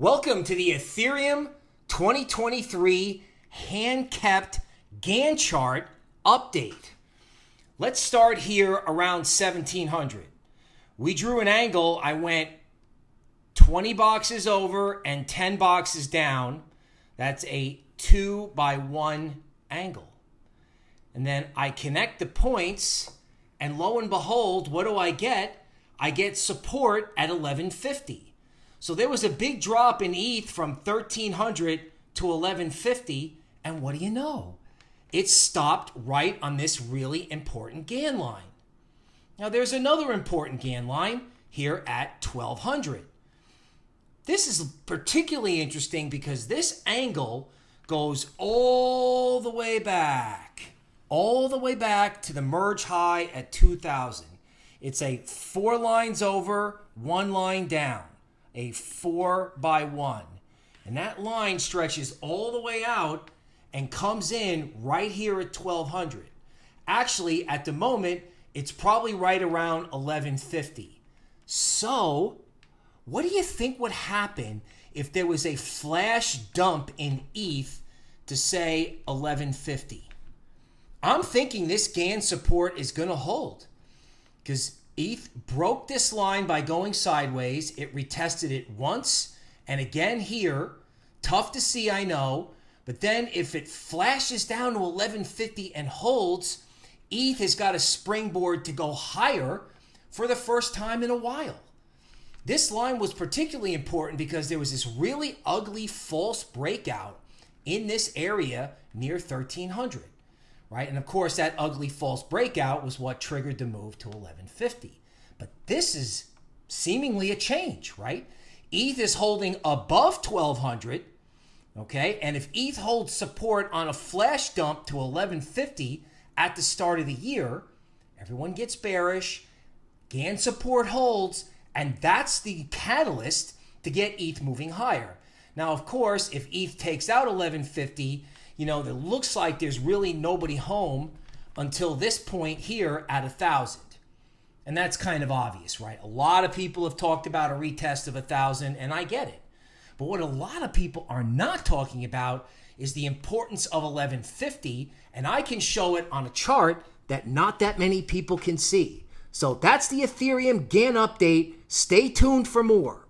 Welcome to the Ethereum 2023 hand kept Gann chart update. Let's start here around 1700. We drew an angle. I went 20 boxes over and 10 boxes down. That's a two by one angle. And then I connect the points, and lo and behold, what do I get? I get support at 1150. So there was a big drop in ETH from 1300 to 1150. And what do you know? It stopped right on this really important Gann line. Now there's another important Gann line here at 1200. This is particularly interesting because this angle goes all the way back, all the way back to the merge high at 2000. It's a four lines over, one line down a four by one. And that line stretches all the way out and comes in right here at 1200. Actually, at the moment, it's probably right around 1150. So, what do you think would happen if there was a flash dump in ETH to say 1150? I'm thinking this Gann support is going to hold because ETH broke this line by going sideways. It retested it once and again here. Tough to see, I know. But then if it flashes down to 1150 and holds, ETH has got a springboard to go higher for the first time in a while. This line was particularly important because there was this really ugly false breakout in this area near 1300 right? And of course, that ugly false breakout was what triggered the move to 1150. But this is seemingly a change, right? ETH is holding above 1200, okay? And if ETH holds support on a flash dump to 1150 at the start of the year, everyone gets bearish, Gann support holds, and that's the catalyst to get ETH moving higher. Now, of course, if ETH takes out 1150, you know, it looks like there's really nobody home until this point here at a thousand. And that's kind of obvious, right? A lot of people have talked about a retest of a thousand, and I get it. But what a lot of people are not talking about is the importance of 1150, and I can show it on a chart that not that many people can see. So that's the Ethereum Gann update. Stay tuned for more.